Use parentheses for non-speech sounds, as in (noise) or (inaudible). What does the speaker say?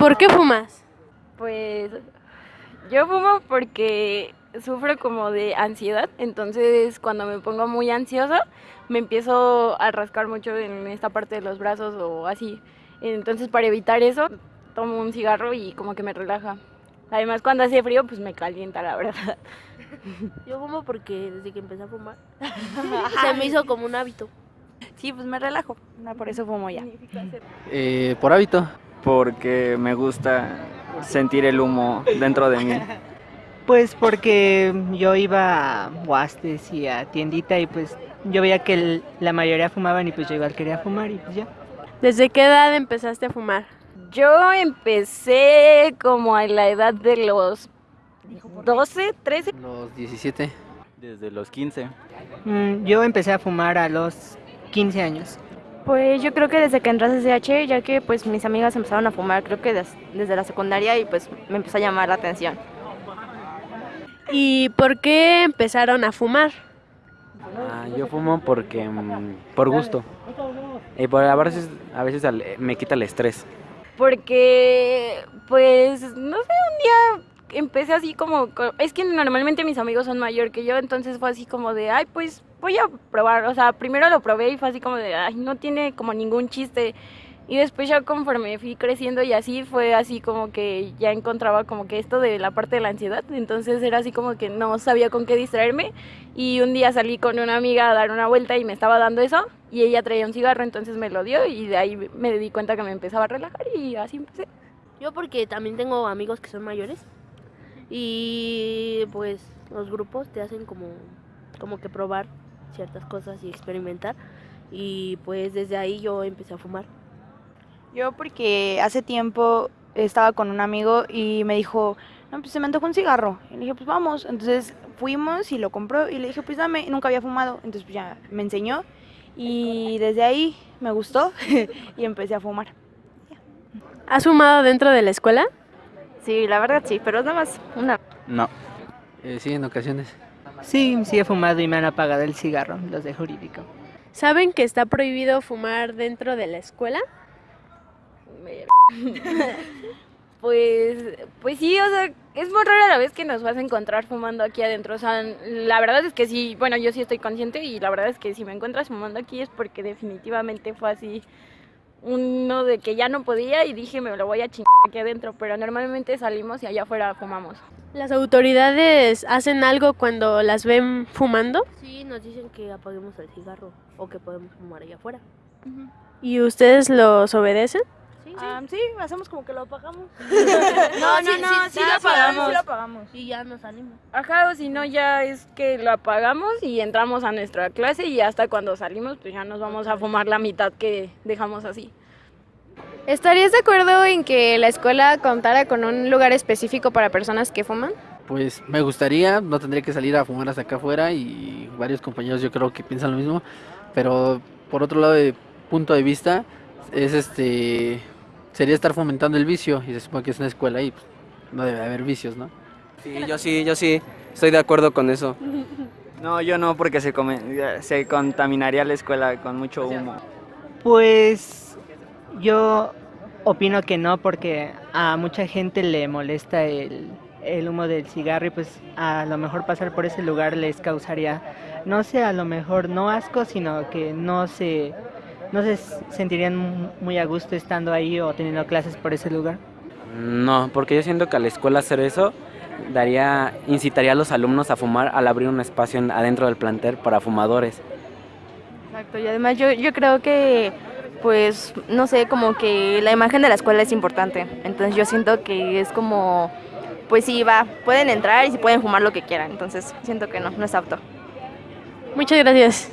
por qué fumas? Pues yo fumo porque sufro como de ansiedad, entonces cuando me pongo muy ansiosa me empiezo a rascar mucho en esta parte de los brazos o así. Entonces para evitar eso tomo un cigarro y como que me relaja. Además cuando hace frío pues me calienta la verdad. (laughs) Yo fumo porque desde que empecé a fumar (laughs) se me hizo como un hábito. Sí, pues me relajo, por eso fumo ya. Eh, por hábito. Porque me gusta sentir el humo dentro de mí. Pues porque yo iba a Huastes y a tiendita y pues yo veía que el- la mayoría fumaban y pues yo igual quería fumar y pues ya. ¿Desde qué edad empezaste a fumar? Yo empecé como a la edad de los 12, 13. Los 17. Desde los 15. Mm, yo empecé a fumar a los 15 años. Pues yo creo que desde que entré a CCH, ya que pues mis amigas empezaron a fumar, creo que des- desde la secundaria y pues me empezó a llamar la atención. ¿Y por qué empezaron a fumar? Ah, yo fumo porque mm, por gusto. Y por, a veces, a veces al- me quita el estrés. Porque, pues, no sé, un día empecé así como, co- es que normalmente mis amigos son mayor que yo, entonces fue así como de, ay, pues voy a probar, o sea, primero lo probé y fue así como de, ay, no tiene como ningún chiste. Y después ya conforme fui creciendo y así fue así como que ya encontraba como que esto de la parte de la ansiedad, entonces era así como que no sabía con qué distraerme y un día salí con una amiga a dar una vuelta y me estaba dando eso y ella traía un cigarro, entonces me lo dio y de ahí me di cuenta que me empezaba a relajar y así empecé. Yo porque también tengo amigos que son mayores y pues los grupos te hacen como, como que probar ciertas cosas y experimentar y pues desde ahí yo empecé a fumar. Yo porque hace tiempo estaba con un amigo y me dijo, no, pues se me antojó un cigarro. Y le dije, pues vamos. Entonces fuimos y lo compró y le dije, pues dame. Nunca había fumado. Entonces pues ya me enseñó y desde ahí me gustó (laughs) y empecé a fumar. ¿Has fumado dentro de la escuela? Sí, la verdad sí, pero nada más una. No. Eh, sí, en ocasiones. Sí, sí he fumado y me han apagado el cigarro, los de jurídico. ¿Saben que está prohibido fumar dentro de la escuela? (laughs) Pues, pues sí, o sea, es muy rara la vez que nos vas a encontrar fumando aquí adentro. O sea, la verdad es que sí, bueno, yo sí estoy consciente y la verdad es que si me encuentras fumando aquí es porque definitivamente fue así uno de que ya no podía y dije me lo voy a chingar aquí adentro, pero normalmente salimos y allá afuera fumamos. ¿Las autoridades hacen algo cuando las ven fumando? Sí, nos dicen que apaguemos el cigarro o que podemos fumar allá afuera. ¿Y ustedes los obedecen? Sí, sí. Ah, sí, hacemos como que lo apagamos. (laughs) No, no, no, sí lo apagamos. Sí lo apagamos. Y ya nos salimos. Ajá, o si no ya es que lo apagamos y entramos a nuestra clase y hasta cuando salimos pues ya nos vamos a fumar la mitad que dejamos así. ¿Estarías de acuerdo en que la escuela contara con un lugar específico para personas que fuman? Pues me gustaría, no tendría que salir a fumar hasta acá afuera y varios compañeros yo creo que piensan lo mismo, pero por otro lado de punto de vista es este sería estar fomentando el vicio y se supone que es una escuela y pues, no debe haber vicios, ¿no? Sí, yo sí, yo sí, estoy de acuerdo con eso. (laughs) No, yo no, porque se, come- se contaminaría la escuela con mucho humo. Pues yo opino que no porque a mucha gente le molesta el, el humo del cigarro y pues a lo mejor pasar por ese lugar les causaría, no sé, a lo mejor no asco, sino que no se, no se sentirían muy a gusto estando ahí o teniendo clases por ese lugar. No, porque yo siento que a la escuela hacer eso daría, incitaría a los alumnos a fumar al abrir un espacio en- adentro del plantel para fumadores. Exacto, y además yo, yo creo que, pues, no sé, como que la imagen de la escuela es importante. Entonces yo siento que es como, pues sí, va, pueden entrar y si pueden fumar lo que quieran. Entonces siento que no, no es apto. Muchas gracias.